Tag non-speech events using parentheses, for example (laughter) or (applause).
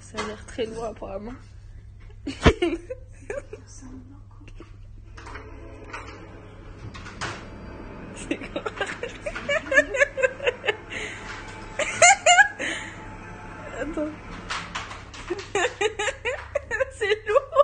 Ça a l'air très loin apparemment. C'est quoi Attends. (laughs) C'est lourd.